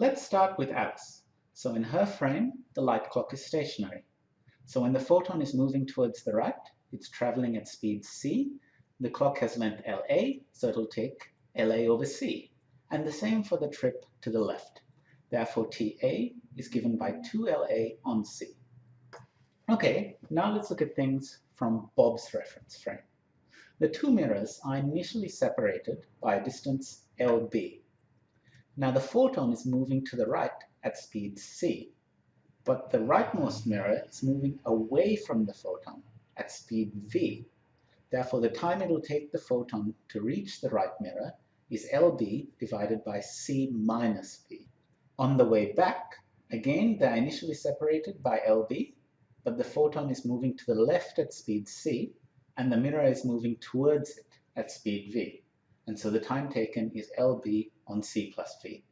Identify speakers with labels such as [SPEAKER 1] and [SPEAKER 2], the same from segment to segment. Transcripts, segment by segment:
[SPEAKER 1] Let's start with Alice. So in her frame, the light clock is stationary. So when the photon is moving towards the right, it's traveling at speed c. The clock has length LA, so it'll take LA over c. And the same for the trip to the left. Therefore, TA is given by 2LA on C. Okay, now let's look at things from Bob's reference frame. The two mirrors are initially separated by a distance LB. Now the photon is moving to the right at speed c, but the rightmost mirror is moving away from the photon at speed v. Therefore, the time it will take the photon to reach the right mirror is LB divided by c minus v. On the way back, again, they're initially separated by LB, but the photon is moving to the left at speed c, and the mirror is moving towards it at speed v. And so the time taken is LB on c plus v.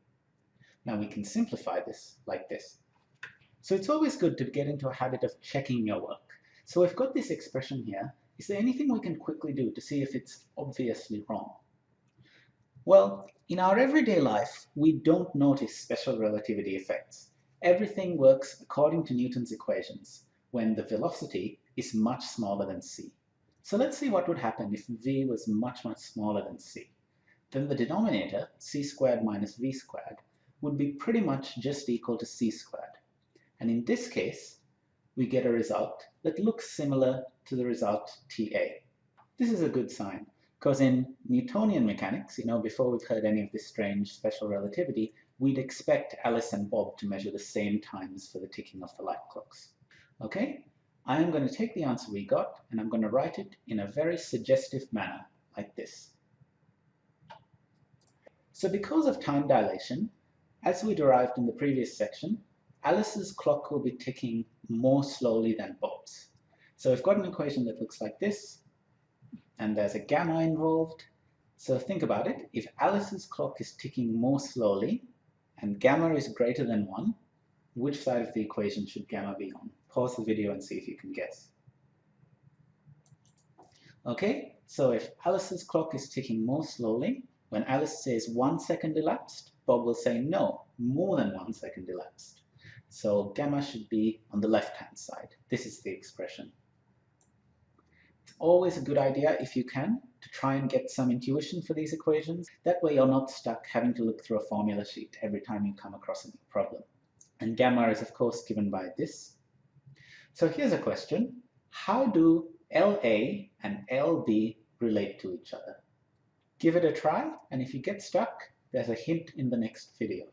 [SPEAKER 1] Now we can simplify this like this. So it's always good to get into a habit of checking your work. So we've got this expression here. Is there anything we can quickly do to see if it's obviously wrong? Well, in our everyday life, we don't notice special relativity effects. Everything works according to Newton's equations when the velocity is much smaller than c. So let's see what would happen if v was much, much smaller than c. Then the denominator, c squared minus v squared, would be pretty much just equal to c squared. And in this case, we get a result that looks similar to the result TA. This is a good sign because in Newtonian mechanics, you know, before we've heard any of this strange special relativity, we'd expect Alice and Bob to measure the same times for the ticking of the light clocks. Okay, I am going to take the answer we got and I'm going to write it in a very suggestive manner, like this. So because of time dilation, as we derived in the previous section, Alice's clock will be ticking more slowly than Bob's. So we've got an equation that looks like this, and there's a gamma involved. So think about it. If Alice's clock is ticking more slowly and gamma is greater than 1, which side of the equation should gamma be on? Pause the video and see if you can guess. Okay, so if Alice's clock is ticking more slowly, when Alice says one second elapsed, Bob will say no, more than one second elapsed. So gamma should be on the left-hand side. This is the expression It's always a good idea, if you can, to try and get some intuition for these equations. That way you're not stuck having to look through a formula sheet every time you come across a new problem. And gamma is of course given by this. So here's a question. How do LA and LB relate to each other? Give it a try, and if you get stuck, there's a hint in the next video.